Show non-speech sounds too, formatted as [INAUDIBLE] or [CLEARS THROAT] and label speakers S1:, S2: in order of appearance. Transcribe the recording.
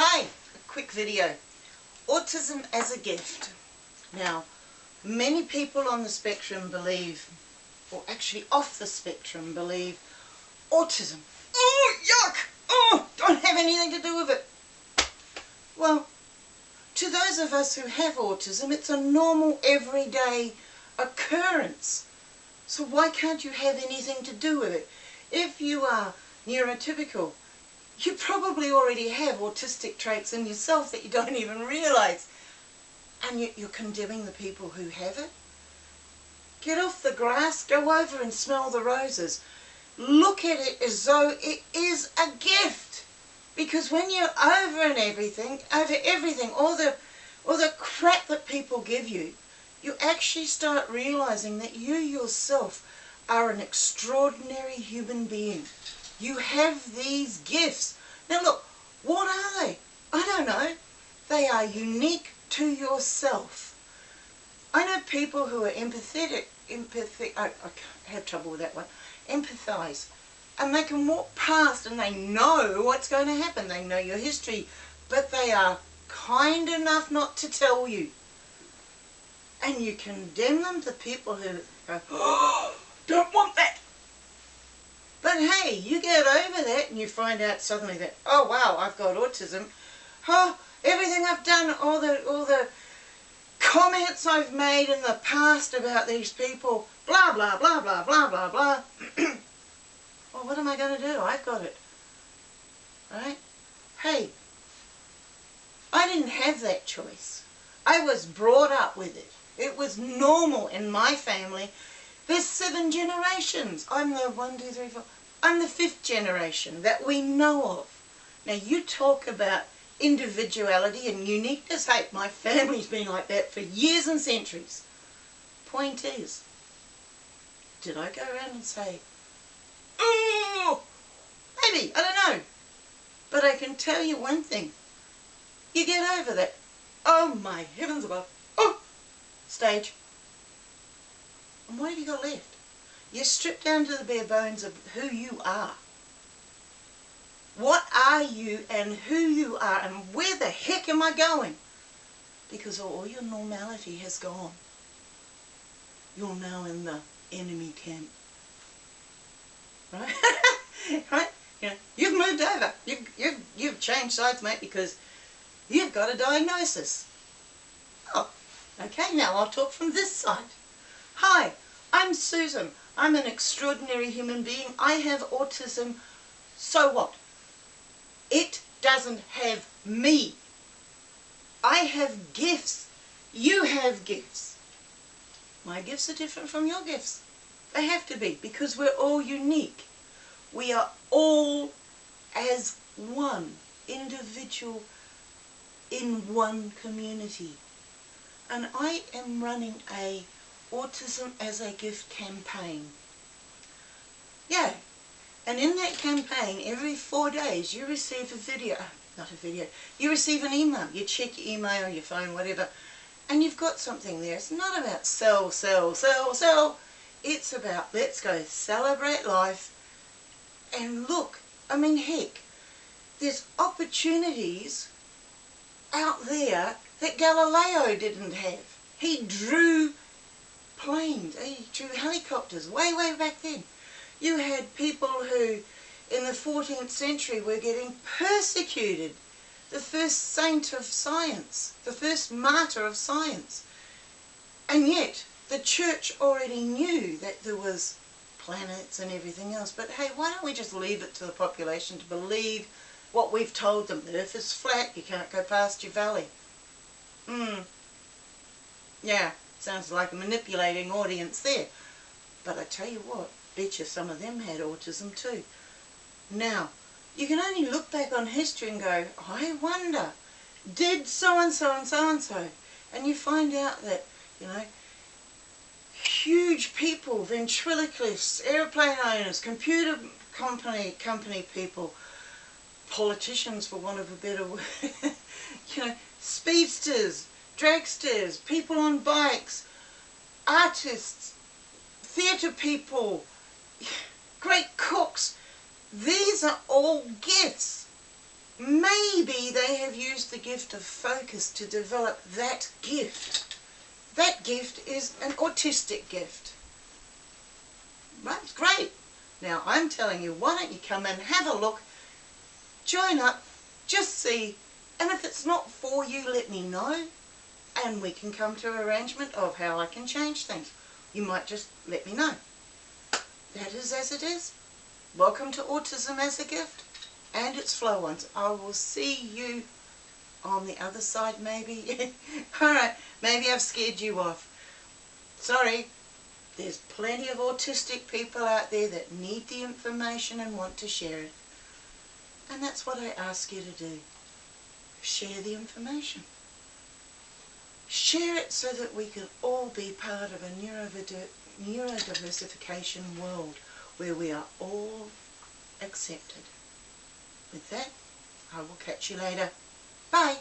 S1: Hi, a quick video. Autism as a gift. Now, many people on the spectrum believe, or actually off the spectrum believe, autism. Oh, yuck! Oh, don't have anything to do with it. Well, to those of us who have autism, it's a normal, everyday occurrence. So why can't you have anything to do with it? If you are neurotypical, you probably already have autistic traits in yourself that you don't even realize. And yet you're condemning the people who have it. Get off the grass, go over and smell the roses. Look at it as though it is a gift. Because when you're over and everything, over everything, all the, all the crap that people give you, you actually start realizing that you yourself are an extraordinary human being. You have these gifts. Now look, what are they? I don't know. They are unique to yourself. I know people who are empathetic, empathy, I, I have trouble with that one, empathize. And they can walk past and they know what's going to happen. They know your history, but they are kind enough not to tell you. And you condemn them to people who go, oh, [GASPS] don't want that. But hey, you get over that and you find out suddenly that, oh wow, I've got autism. Oh, everything I've done, all the, all the comments I've made in the past about these people, blah, blah, blah, blah, blah, blah, blah. [CLEARS THROAT] well, what am I going to do? I've got it. Right? Hey, I didn't have that choice. I was brought up with it. It was normal in my family there's seven generations. I'm the one, two, three, four. I'm the fifth generation that we know of. Now you talk about individuality and uniqueness. Hey, my family's been like that for years and centuries. Point is, did I go around and say, oh, maybe, I don't know. But I can tell you one thing. You get over that, oh my heavens above, oh, stage. And what have you got left? You're stripped down to the bare bones of who you are. What are you and who you are and where the heck am I going? Because all your normality has gone. You're now in the enemy camp. Right? [LAUGHS] right? You know, you've moved over. You've, you've, you've changed sides, mate, because you've got a diagnosis. Oh, okay, now I'll talk from this side. Hi, I'm Susan. I'm an extraordinary human being. I have autism. So what? It doesn't have me. I have gifts. You have gifts. My gifts are different from your gifts. They have to be because we're all unique. We are all as one individual in one community. And I am running a Autism as a Gift campaign. Yeah, and in that campaign, every four days, you receive a video, not a video, you receive an email. You check your email, your phone, whatever, and you've got something there. It's not about sell, sell, sell, sell. It's about let's go celebrate life and look. I mean, heck, there's opportunities out there that Galileo didn't have. He drew planes, eh, drew helicopters way, way back then. You had people who in the 14th century were getting persecuted. The first saint of science, the first martyr of science. And yet, the church already knew that there was planets and everything else. But hey, why don't we just leave it to the population to believe what we've told them? The earth is flat, you can't go past your valley. Hmm. Yeah. Sounds like a manipulating audience there. But I tell you what, bet you some of them had autism too. Now, you can only look back on history and go, I wonder, did so-and-so and so-and-so? And you find out that, you know, huge people, ventriloquists, airplane owners, computer company company people, politicians for want of a better [LAUGHS] word, you know, speedsters, dragsters, people on bikes, artists, theatre people, [LAUGHS] great cooks. These are all gifts. maybe they have used the gift of focus to develop that gift. That gift is an autistic gift. Right? Great. Now I'm telling you, why don't you come and have a look, join up, just see, and if it's not for you, let me know, and we can come to an arrangement of how I can change things. You might just let me know. That is as it is. Welcome to Autism as a Gift and its flow ones. I will see you on the other side maybe. [LAUGHS] Alright, maybe I've scared you off. Sorry, there's plenty of autistic people out there that need the information and want to share it. And that's what I ask you to do. Share the information. Share it so that we can all be part of a neurodiversification world where we are all accepted. With that, I will catch you later. Bye.